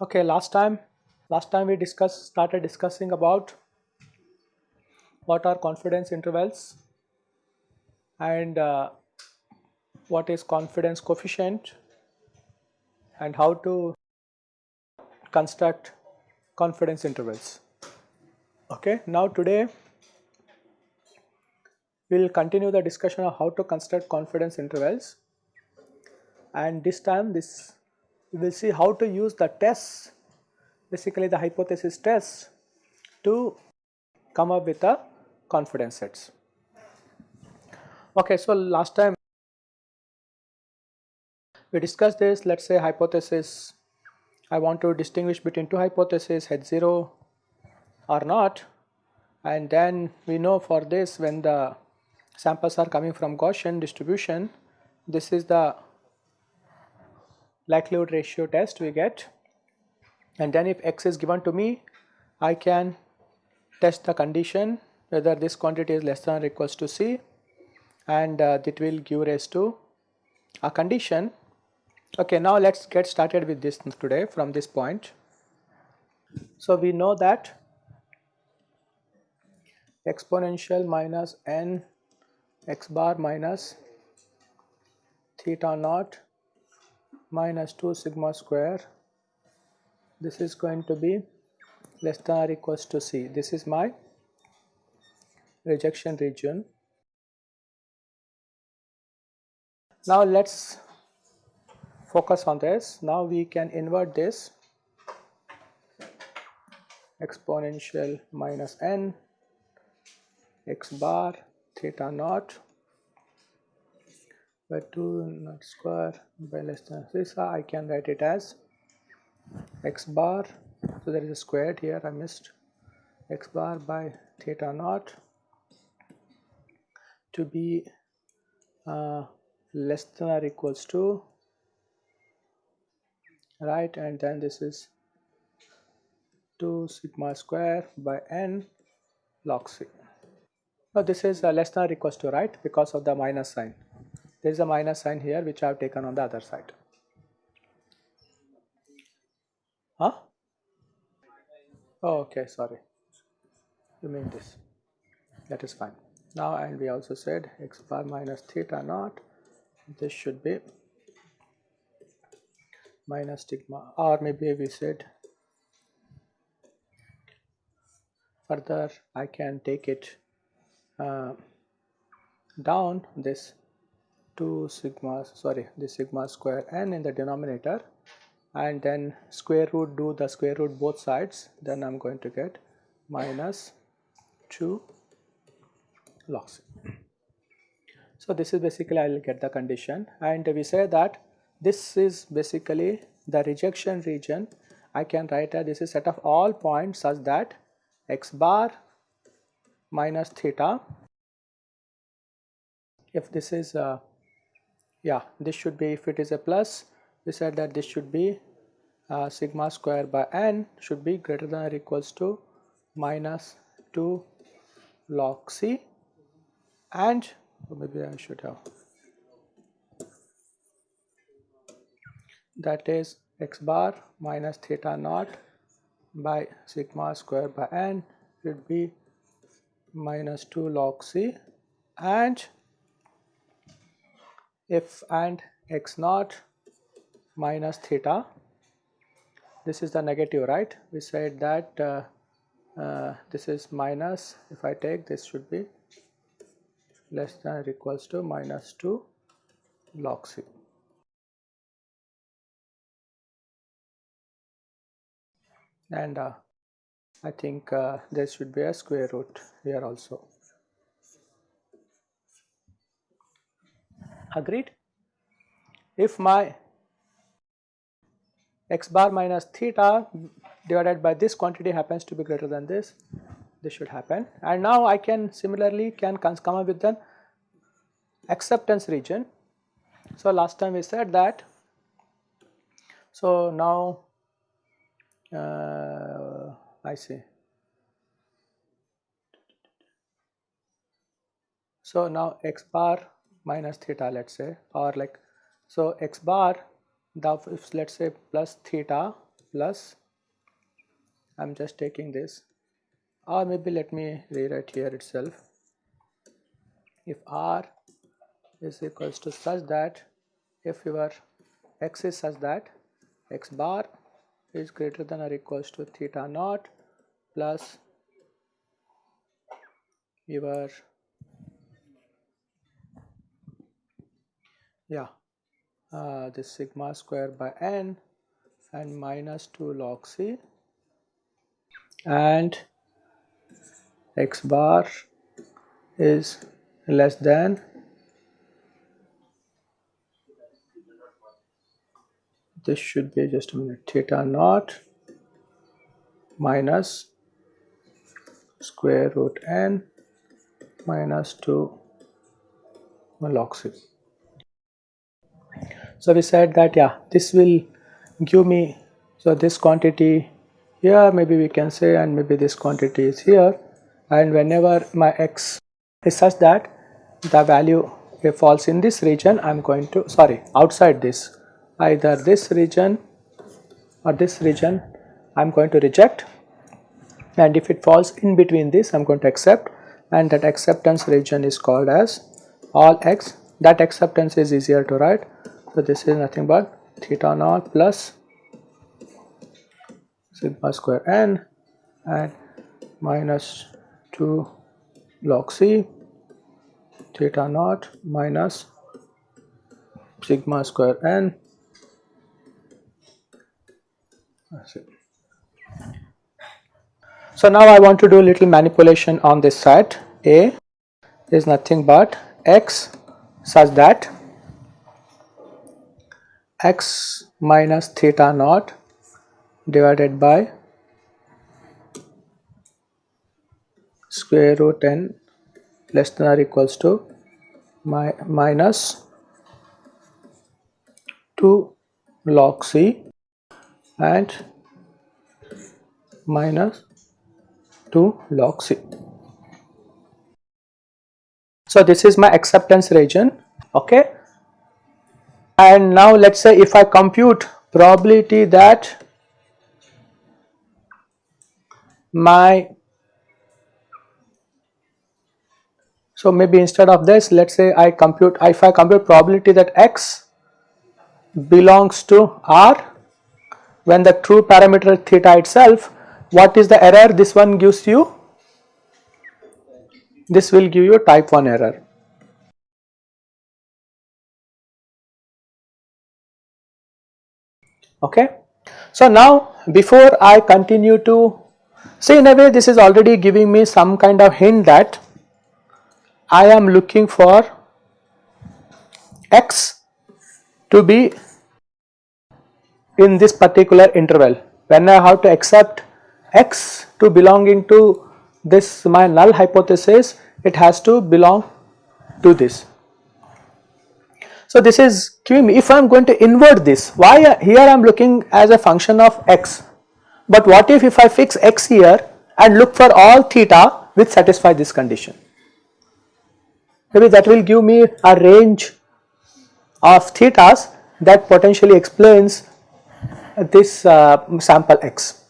Okay, last time, last time we discussed, started discussing about what are confidence intervals and uh, what is confidence coefficient and how to construct confidence intervals. Okay, now today we will continue the discussion of how to construct confidence intervals and this time this we will see how to use the tests basically the hypothesis tests to come up with the confidence sets. Okay, so last time we discussed this let us say hypothesis I want to distinguish between two hypotheses H0 or not and then we know for this when the samples are coming from Gaussian distribution this is the likelihood ratio test we get and then if x is given to me I can test the condition whether this quantity is less than or equals to c and uh, that will give rise to a condition. Okay, now let us get started with this today from this point. So, we know that exponential minus n x bar minus theta naught minus 2 sigma square this is going to be less than or equals to C. This is my rejection region. Now let us focus on this. Now we can invert this. Exponential minus n x bar theta naught by 2 naught square by less than this I can write it as x bar. So there is a squared here. I missed. X bar by theta naught to be uh, less than or equals to right and then this is 2 sigma square by n log c. Now this is less than or to right because of the minus sign there is a minus sign here which I have taken on the other side. Huh? Oh, okay, sorry. You mean this. That is fine. Now, and we also said x bar minus theta naught. This should be minus sigma, or maybe we said further I can take it uh, down this 2 sigma sorry the sigma square n in the denominator and then square root do the square root both sides then I'm going to get minus 2 log c. So this is basically I will get the condition and we say that this is basically the rejection region. I can write as this is set of all points such that x bar minus theta. If this is uh, yeah this should be if it is a plus we said that this should be uh, sigma square by n should be greater than or equals to minus 2 log c. And maybe I should have that is x bar minus theta naught by sigma square by n should be minus 2 log c and f and x naught minus theta this is the negative right we said that uh, uh, this is minus if I take this should be less than or equals to minus 2 log c. And uh, I think uh, there should be a square root here also. agreed if my x bar minus theta divided by this quantity happens to be greater than this this should happen and now I can similarly can come up with an acceptance region. So last time we said that so now uh, I see. So now x bar minus theta let's say or like so x bar if let's say plus theta plus I'm just taking this or maybe let me rewrite here itself if r is equals to such that if your x is such that x bar is greater than or equals to theta naught plus your yeah uh, this sigma square by n and minus 2 log c and x bar is less than this should be just a minute theta naught minus square root n minus 2 log c. So we said that yeah this will give me so this quantity here maybe we can say and maybe this quantity is here and whenever my x is such that the value falls in this region I am going to sorry outside this either this region or this region I am going to reject. And if it falls in between this I am going to accept. And that acceptance region is called as all x. That acceptance is easier to write. So this is nothing but theta naught plus sigma square n and minus 2 log c. Theta naught minus sigma square n so now I want to do a little manipulation on this side. A is nothing but x such that x minus theta naught divided by square root n less than or equals to mi minus 2 log c and minus 2 log c. So this is my acceptance region okay and now let us say if I compute probability that my so maybe instead of this let us say I compute if I compute probability that x belongs to R when the true parameter theta itself what is the error? This one gives you this will give you type 1 error. Okay? So now before I continue to see in a way this is already giving me some kind of hint that I am looking for x to be in this particular interval. When I have to accept x to belonging to this my null hypothesis it has to belong to this. So this is me if I am going to invert this why here I am looking as a function of x? But what if if I fix x here and look for all theta which satisfy this condition? Maybe that will give me a range of thetas that potentially explains this uh, sample x.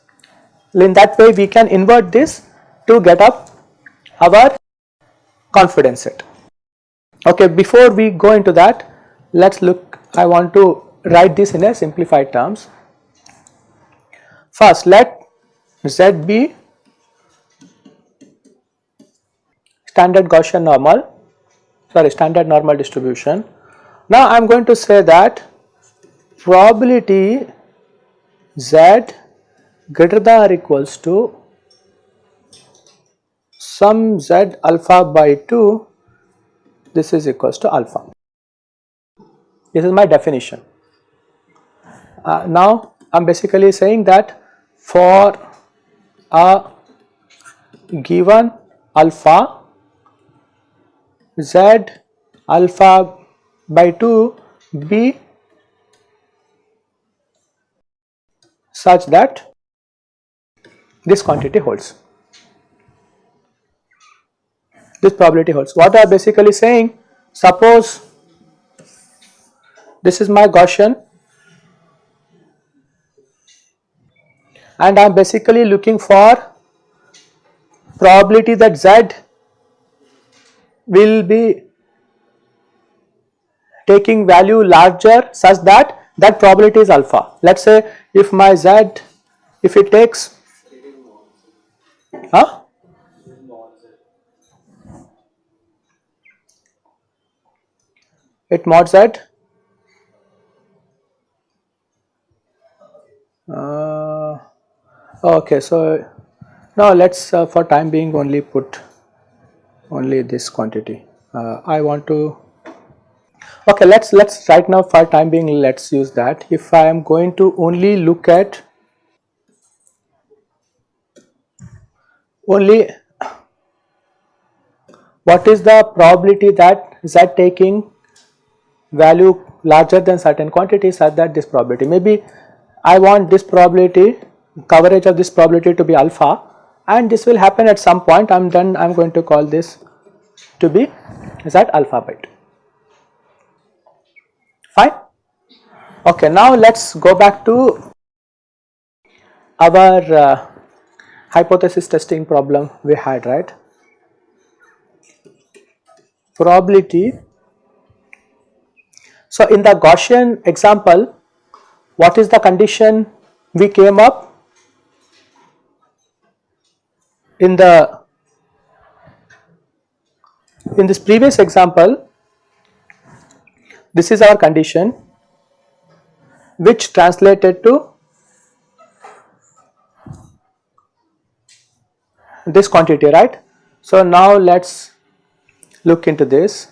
In that way we can invert this to get up our confidence set. Okay, before we go into that let us look I want to write this in a simplified terms. First let Z be standard Gaussian normal sorry standard normal distribution. Now I am going to say that probability z greater than or equals to sum z alpha by 2 this is equals to alpha. This is my definition. Uh, now I am basically saying that for a given alpha z alpha by 2 be such that this quantity holds. This probability holds. What I am basically saying, suppose this is my Gaussian and I am basically looking for probability that Z will be taking value larger such that that probability is alpha. Let us say if my Z, if it takes, huh? It mod Z. Uh, okay, so now let's uh, for time being only put only this quantity. Uh, I want to okay let's let's right now for time being let's use that. If I am going to only look at only what is the probability that z taking value larger than certain quantity such that this probability? Maybe I want this probability coverage of this probability to be alpha and this will happen at some point. I am then I am going to call this to be z alpha 2 fine. Okay, now let us go back to our uh, hypothesis testing problem we had right. Probability. So, in the Gaussian example what is the condition we came up in the in this previous example this is our condition which translated to this quantity right. So now let us look into this.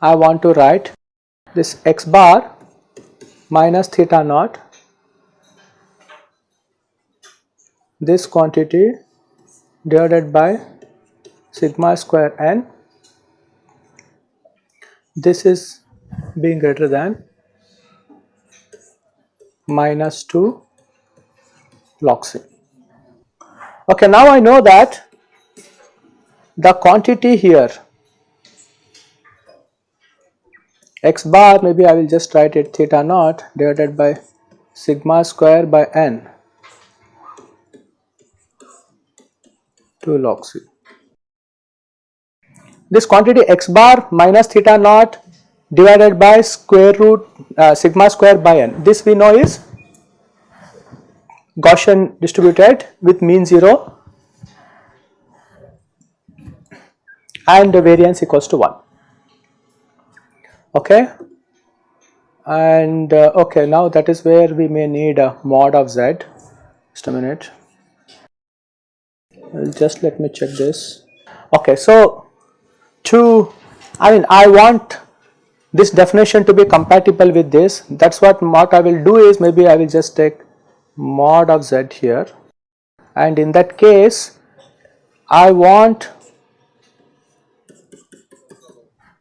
I want to write this x bar minus theta naught this quantity divided by sigma square n this is being greater than minus 2 log C. Okay, now I know that the quantity here x bar maybe I will just write it theta naught divided by sigma square by n 2 log C. This quantity x bar minus theta naught divided by square root uh, sigma square by n. This we know is Gaussian distributed with mean 0 and the variance equals to 1 okay? And uh, okay now that is where we may need a mod of z. Just a minute. Just let me check this. Okay so to I mean I want this definition to be compatible with this that is what what I will do is maybe I will just take mod of z here. And in that case I want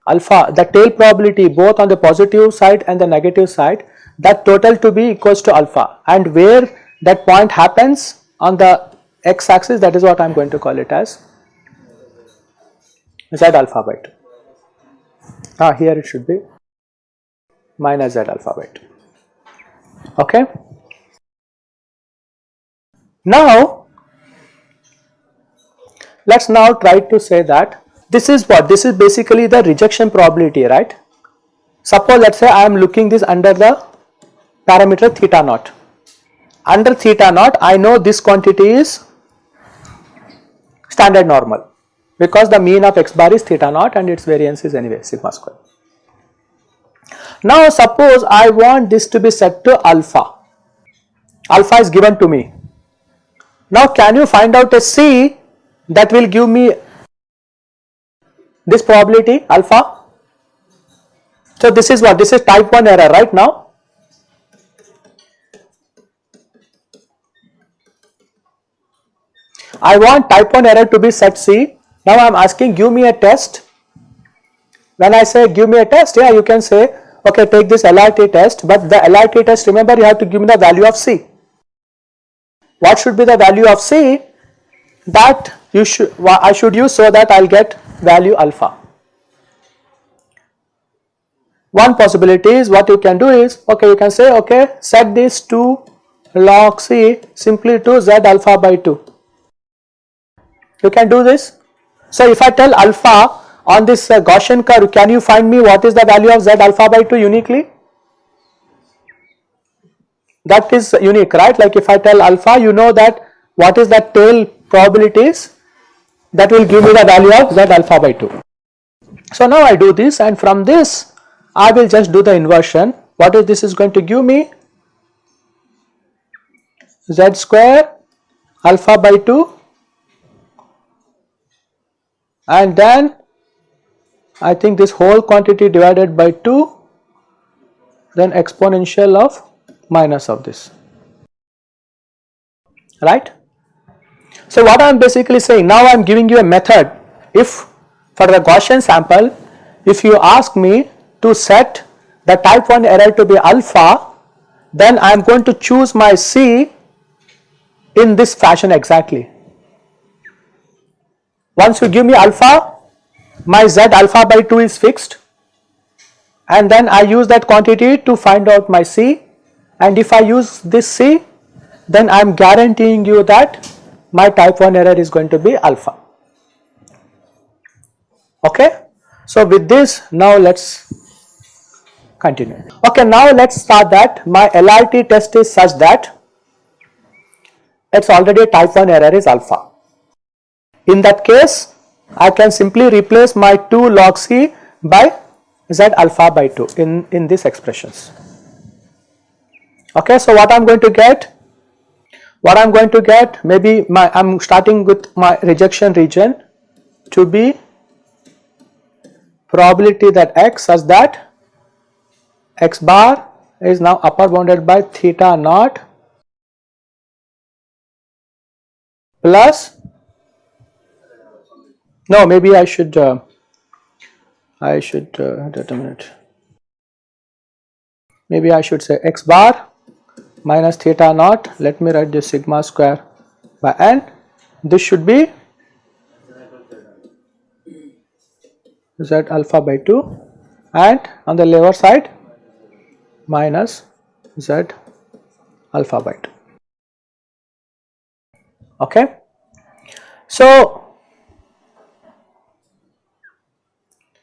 alpha the tail probability both on the positive side and the negative side that total to be equals to alpha. And where that point happens on the x axis that is what I am going to call it as z alpha by 2 ah here it should be. Minus z alpha by. Okay. Now let us now try to say that this is what this is basically the rejection probability right? Suppose let us say I am looking this under the parameter theta naught. Under theta naught I know this quantity is standard normal because the mean of x bar is theta naught and its variance is anyway sigma square. Now suppose I want this to be set to alpha, alpha is given to me. Now can you find out a C that will give me this probability alpha? So this is what this is type 1 error right now. I want type 1 error to be set C now I am asking give me a test. When I say give me a test, yeah, you can say, okay, take this LRT test, but the LRT test, remember you have to give me the value of C. What should be the value of C? that you should I should use so that I will get value alpha. One possibility is what you can do is okay you can say okay set this to log c simply to z alpha by 2. You can do this. So if I tell alpha on this uh, Gaussian curve can you find me what is the value of z alpha by 2 uniquely? That is unique right like if I tell alpha you know that what is the tail probabilities that will give me the value of z alpha by 2. So now I do this and from this I will just do the inversion what is this is going to give me z square alpha by 2 and then I think this whole quantity divided by 2 then exponential of minus of this right. So what I am basically saying now I am giving you a method if for the Gaussian sample if you ask me to set the type 1 error to be alpha then I am going to choose my C in this fashion exactly. Once you give me alpha, my z alpha by 2 is fixed and then I use that quantity to find out my C and if I use this C then I am guaranteeing you that my type 1 error is going to be alpha. Okay. So with this now let us continue. Okay now let us start that my LRT test is such that it is already type 1 error is alpha. In that case I can simply replace my 2 log c by z alpha by 2 in, in these expressions. Okay, so what I am going to get? What I am going to get maybe my I am starting with my rejection region to be probability that x such that x bar is now upper bounded by theta naught plus no maybe I should uh, I should uh, determine it maybe I should say x bar minus theta naught. Let me write this sigma square by n. This should be z alpha by 2 and on the lower side minus z alpha by 2 okay. So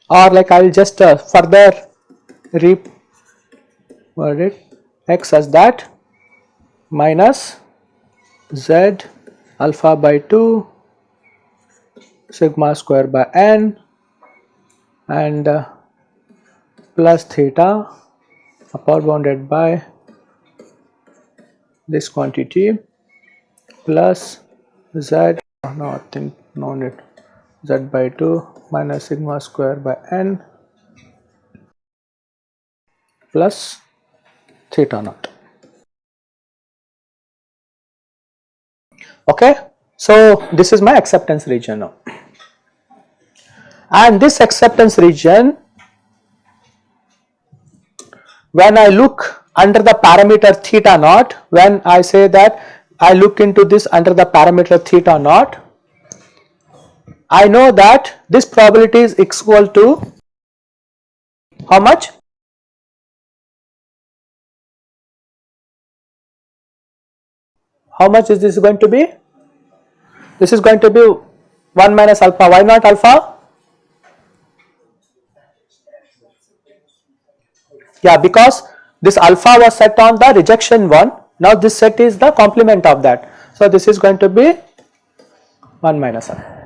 or like I will just uh, further reword it? X as that minus z alpha by 2 sigma square by n and uh, plus theta upper bounded by this quantity plus z no I think no need z by 2 minus sigma square by n plus theta naught okay so this is my acceptance region now and this acceptance region when I look under the parameter theta naught when I say that I look into this under the parameter theta naught. I know that this probability is equal to how much? How much is this going to be? This is going to be 1 minus alpha. Why not alpha? Yeah, because this alpha was set on the rejection one now this set is the complement of that. So this is going to be 1 minus r.